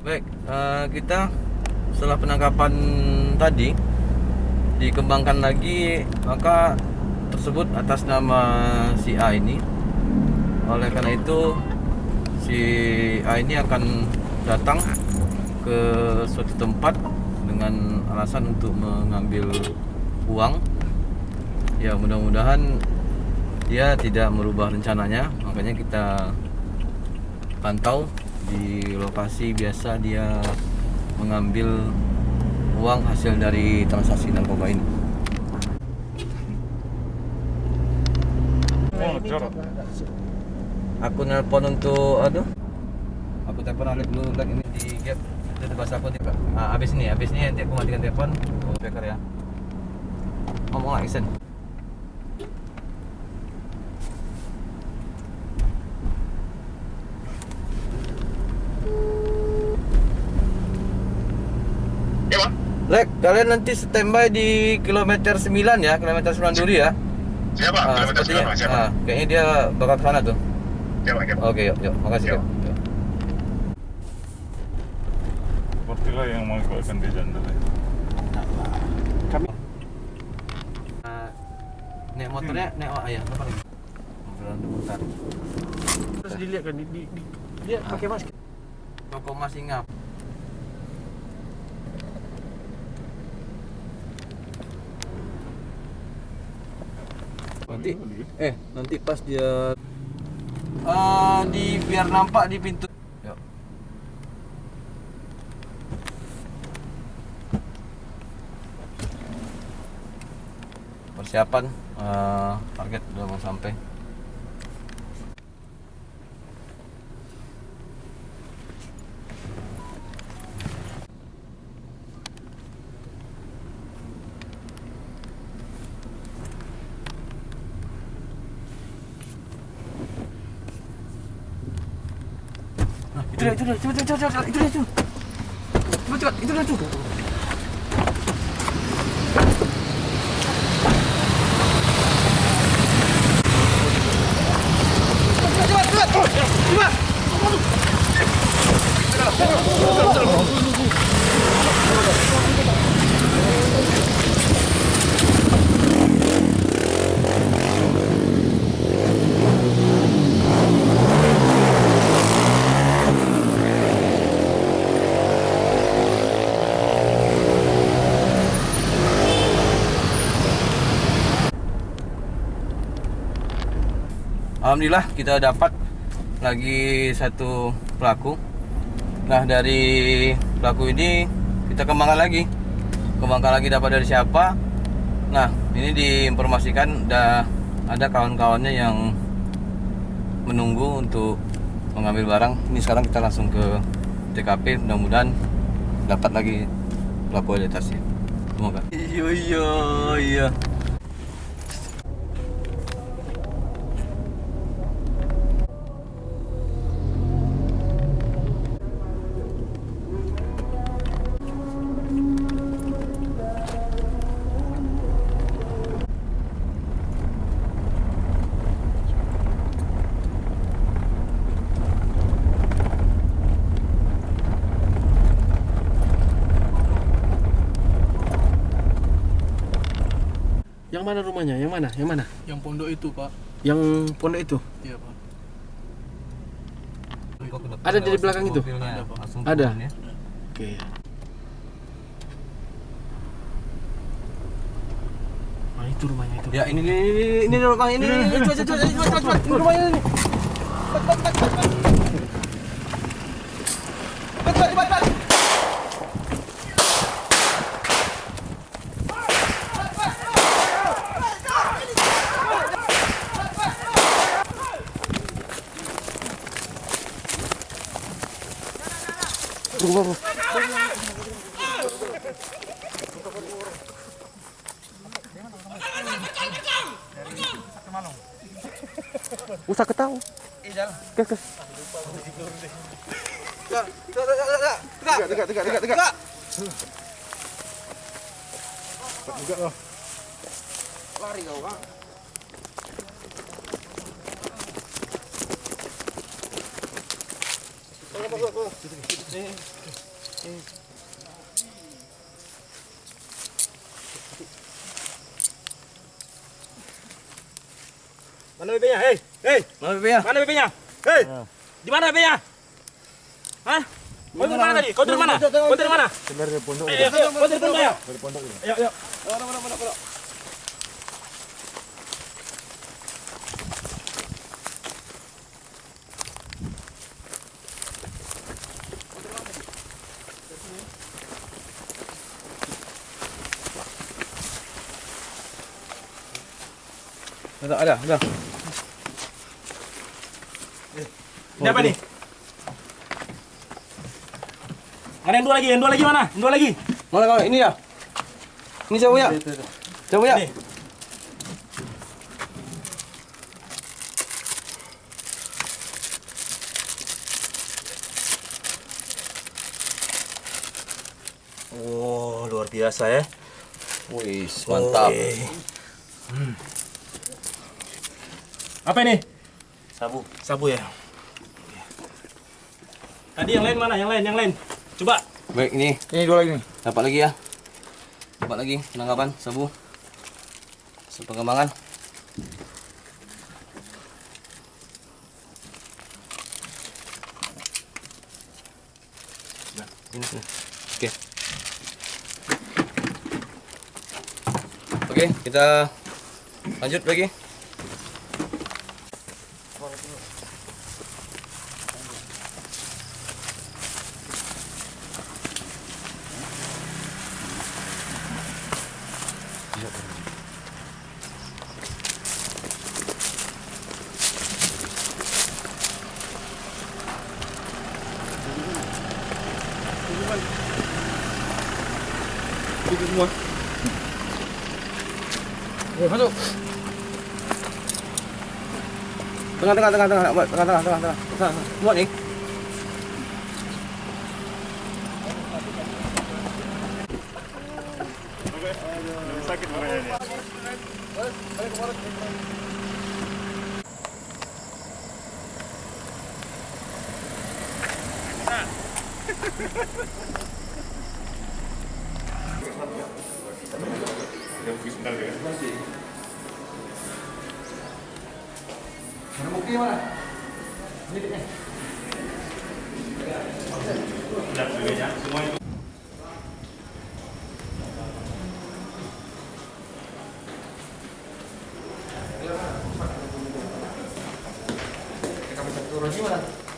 Baik, eh, kita setelah penangkapan tadi dikembangkan lagi maka tersebut atas nama si A ini. Oleh karena itu si A ini akan datang ke suatu tempat dengan alasan untuk mengambil uang. Ya, mudah-mudahan dia tidak merubah rencananya, makanya kita pantau di lokasi biasa dia mengambil uang hasil dari transaksi narkoba ini. Aku nelpon untuk aduh. Aku telepon Alif dulu like ini di gap itu bahasa aku tiba. Ah, abis ini, abis ini nanti aku matikan telepon. Oh, beker ya. Ngomong lah, Isen. Ya bang, Lek, kalian nanti standby di kilometer 9 ya, kilometer 9 Duri ya. siapa? Ah, Kilometer sepertinya, berapa? Siapa? ah, kayaknya dia bakal ke sana tuh. Siapa? Siapa? Oke, yuk, yuk. Makasih, Yuk. yuk. Yuk. Sepertilah yang mengakibatkan dia janda. Ah, Nek motornya, nek oh, ayah, apa lagi? Mobilan bentar. Terus dilihat kan, di, di, di, dia pakai masker. Toko Mas Ingap. Nanti eh nanti pas dia eh di biar nampak di pintu. Yuk. Persiapan eh, target udah mau sampai. Itu dia, itu dia, cepat, cepat, cepat, itu dia, itu. Cepat, cepat, itu dia, itu. Alhamdulillah kita dapat lagi satu pelaku. Nah dari pelaku ini kita kembangkan lagi, kembangkan lagi dapat dari siapa. Nah ini diinformasikan ada ada kawan-kawannya yang menunggu untuk mengambil barang. Ini sekarang kita langsung ke TKP. Mudah-mudahan dapat lagi pelaku identitasnya. Semoga. Iya iya iya. Yang mana rumahnya? Yang mana? Yang mana? Yang pondok itu pak Yang pondok itu? Iya pak Ada di belakang itu? Ada, Pak. langsung Ada? ya. Oke. Nah, itu rumahnya itu. Ya ini ini ini, ini rumah ini ini ini coba coba coba coba coba ini rumahnya ini. Cepat, cepat, cepat, cepat. Rumah. Usah ketahu. Kes, kes. Ya, ya, ya, ya, ya. Tegak, tegak, tegak, tegak, tegak. Lari kau, Kak. Mana BB-nya? Hei, hei, Mana BB-nya? mana BB-nya? Hei, di mana BB-nya? Hah? Kau dari mana tadi? Kau dari mana? Kau dari mana? Dari pondok. Ayo, ayo, kau dari pondok ya? Dari pondok. Ayo, ayo. Ada, ada, ada. Ini apa nih? Mana yang dua lagi? Yang dua lagi mana? Yang dua lagi? Mana kau? Ini ya? Ini siapa punya? Siapa punya? Ini. Oh, luar biasa ya. Wih, mantap. Oke. Hmm. Apa ini? Sabu. Sabu ya. Tadi yang lain mana? Yang lain, yang lain. Coba. Baik, ini Ini dua lagi nih. dapat lagi ya. Dapat lagi penangkapan sabu. Hasil pengembangan. Ini, sini. Oke. Oke, kita lanjut lagi. cũng muốn Ui hết rồi Tengah tengah tengah tengah tengah tengah tengah tengah tengah muat ni. Sakit badan ni. Ha ha ha ha! Ini mana? Sudah semua. Kita bisa turun gimana?